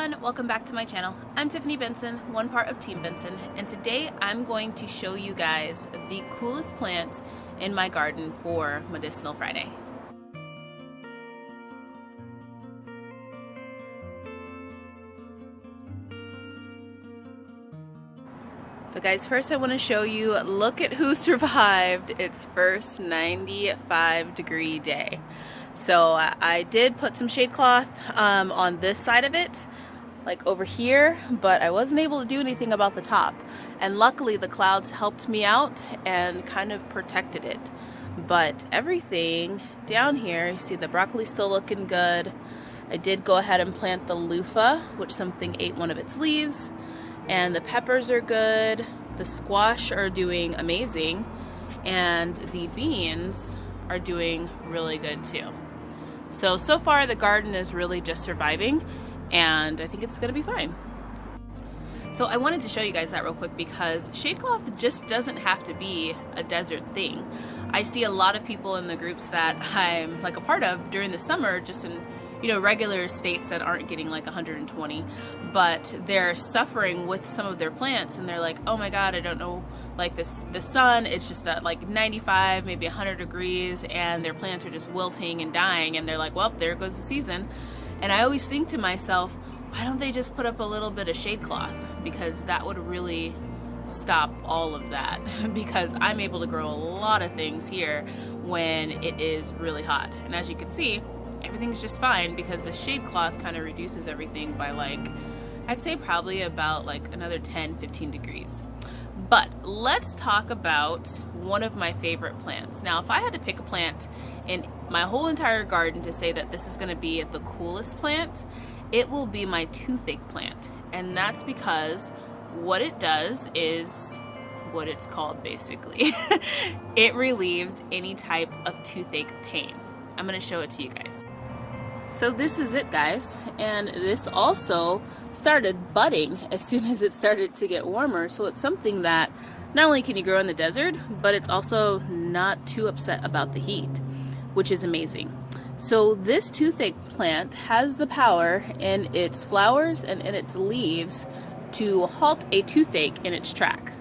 everyone, welcome back to my channel. I'm Tiffany Benson, one part of Team Benson, and today I'm going to show you guys the coolest plant in my garden for Medicinal Friday. But guys, first I want to show you, look at who survived its first 95 degree day. So uh, I did put some shade cloth um, on this side of it, like over here, but I wasn't able to do anything about the top. And luckily the clouds helped me out and kind of protected it. But everything down here, you see the broccoli still looking good. I did go ahead and plant the loofah, which something ate one of its leaves and the peppers are good the squash are doing amazing and the beans are doing really good too so so far the garden is really just surviving and I think it's gonna be fine so I wanted to show you guys that real quick because shade cloth just doesn't have to be a desert thing. I see a lot of people in the groups that I'm like a part of during the summer just in you know, regular states that aren't getting like 120, but they're suffering with some of their plants and they're like, oh my God, I don't know, like this, the sun, it's just at like 95, maybe 100 degrees and their plants are just wilting and dying and they're like, well, there goes the season. And I always think to myself, why don't they just put up a little bit of shade cloth? Because that would really stop all of that because I'm able to grow a lot of things here when it is really hot. And as you can see, everything's just fine because the shade cloth kind of reduces everything by like, I'd say probably about like another 10, 15 degrees. But let's talk about one of my favorite plants. Now, if I had to pick a plant in my whole entire garden to say that this is gonna be the coolest plant, it will be my toothache plant. And that's because what it does is what it's called basically. it relieves any type of toothache pain. I'm gonna show it to you guys. So this is it guys and this also started budding as soon as it started to get warmer so it's something that not only can you grow in the desert but it's also not too upset about the heat which is amazing. So this toothache plant has the power in its flowers and in its leaves to halt a toothache in its track.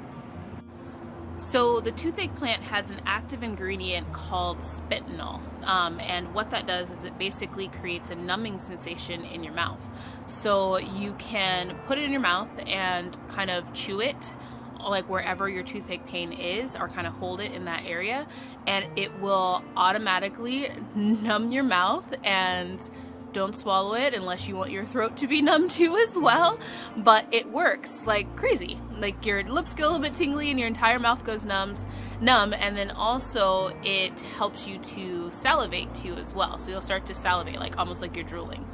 So the toothache plant has an active ingredient called spilanthol. Um, and what that does is it basically creates a numbing sensation in your mouth. So you can put it in your mouth and kind of chew it like wherever your toothache pain is or kind of hold it in that area and it will automatically numb your mouth and don't swallow it unless you want your throat to be numb too as well. But it works like crazy. Like your lips get a little bit tingly and your entire mouth goes numbs numb and then also it helps you to salivate too as well. So you'll start to salivate like almost like you're drooling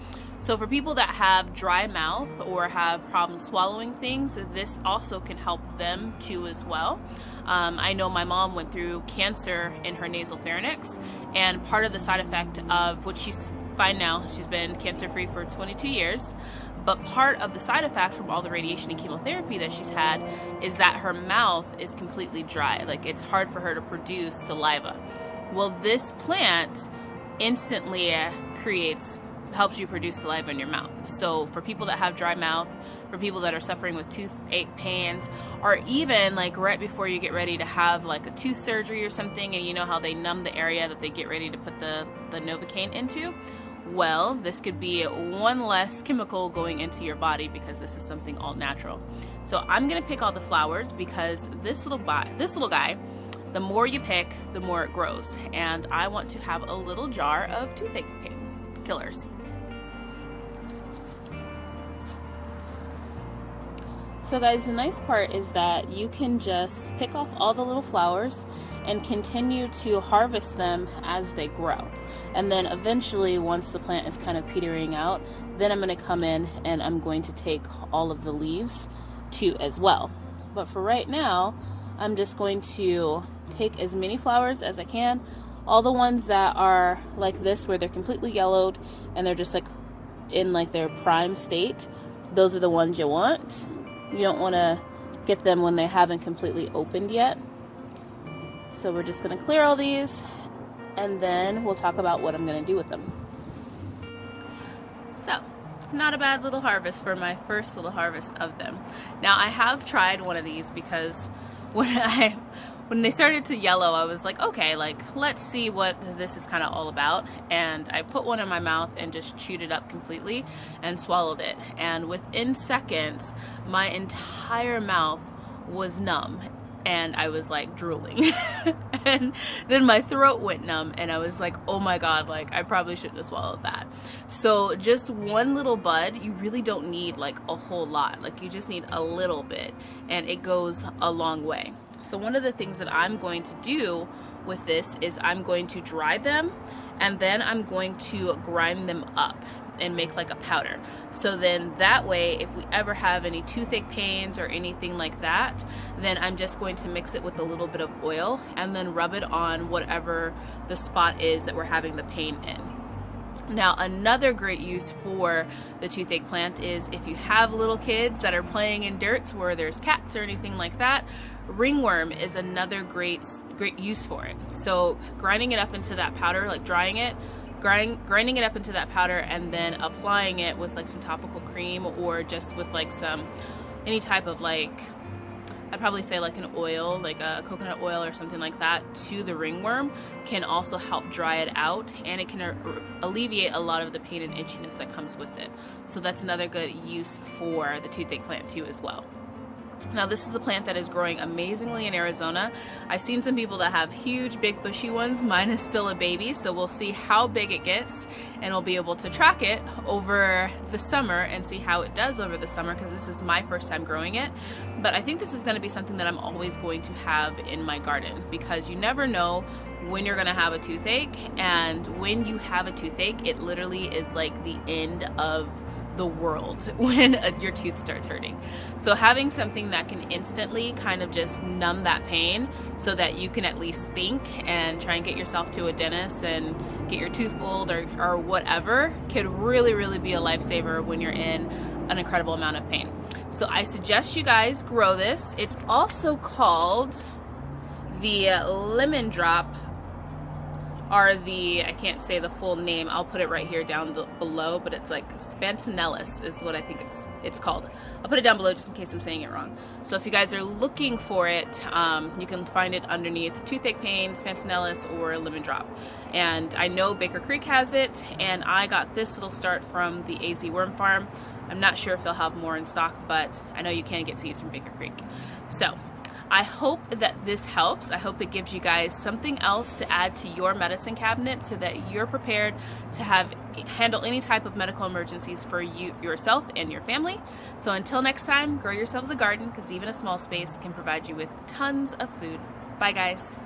so for people that have dry mouth or have problems swallowing things, this also can help them too as well. Um, I know my mom went through cancer in her nasal pharynx and part of the side effect of which she's fine now. She's been cancer free for 22 years. But part of the side effect from all the radiation and chemotherapy that she's had is that her mouth is completely dry. Like it's hard for her to produce saliva. Well, this plant instantly uh, creates helps you produce saliva in your mouth. So for people that have dry mouth, for people that are suffering with toothache pains, or even like right before you get ready to have like a tooth surgery or something and you know how they numb the area that they get ready to put the, the Novocaine into, well, this could be one less chemical going into your body because this is something all natural. So I'm gonna pick all the flowers because this little this little guy, the more you pick, the more it grows. And I want to have a little jar of toothache pain killers. So guys, the nice part is that you can just pick off all the little flowers and continue to harvest them as they grow. And then eventually, once the plant is kind of petering out, then I'm gonna come in and I'm going to take all of the leaves too as well. But for right now, I'm just going to take as many flowers as I can. All the ones that are like this, where they're completely yellowed and they're just like in like their prime state, those are the ones you want you don't want to get them when they haven't completely opened yet. So we're just going to clear all these and then we'll talk about what I'm going to do with them. So not a bad little harvest for my first little harvest of them. Now I have tried one of these because when I when they started to yellow, I was like, okay, like let's see what this is kind of all about. And I put one in my mouth and just chewed it up completely and swallowed it. And within seconds, my entire mouth was numb and I was like drooling. and then my throat went numb and I was like, oh my god, like I probably shouldn't have swallowed that. So just one little bud, you really don't need like a whole lot. Like you just need a little bit and it goes a long way. So one of the things that I'm going to do with this is I'm going to dry them and then I'm going to grind them up and make like a powder. So then that way, if we ever have any toothache pains or anything like that, then I'm just going to mix it with a little bit of oil and then rub it on whatever the spot is that we're having the pain in. Now, another great use for the toothache plant is if you have little kids that are playing in dirt where there's cats or anything like that, ringworm is another great great use for it. So grinding it up into that powder, like drying it, grind, grinding it up into that powder and then applying it with like some topical cream or just with like some any type of like I'd probably say like an oil, like a coconut oil or something like that to the ringworm can also help dry it out and it can alleviate a lot of the pain and itchiness that comes with it. So that's another good use for the toothache plant too as well. Now this is a plant that is growing amazingly in Arizona. I've seen some people that have huge big bushy ones. Mine is still a baby so we'll see how big it gets and we'll be able to track it over the summer and see how it does over the summer because this is my first time growing it. But I think this is going to be something that I'm always going to have in my garden because you never know when you're going to have a toothache and when you have a toothache it literally is like the end of the world when uh, your tooth starts hurting. So having something that can instantly kind of just numb that pain so that you can at least think and try and get yourself to a dentist and get your tooth pulled or, or whatever could really, really be a lifesaver when you're in an incredible amount of pain. So I suggest you guys grow this. It's also called the lemon drop are the, I can't say the full name, I'll put it right here down below, but it's like Spantanellus is what I think it's it's called. I'll put it down below just in case I'm saying it wrong. So if you guys are looking for it, um, you can find it underneath toothache pain, Spantanellus, or lemon drop. And I know Baker Creek has it, and I got this little start from the AZ Worm Farm. I'm not sure if they'll have more in stock, but I know you can get seeds from Baker Creek. So I hope that this helps. I hope it gives you guys something else to add to your medicine cabinet so that you're prepared to have handle any type of medical emergencies for you yourself and your family. So until next time, grow yourselves a garden because even a small space can provide you with tons of food. Bye guys.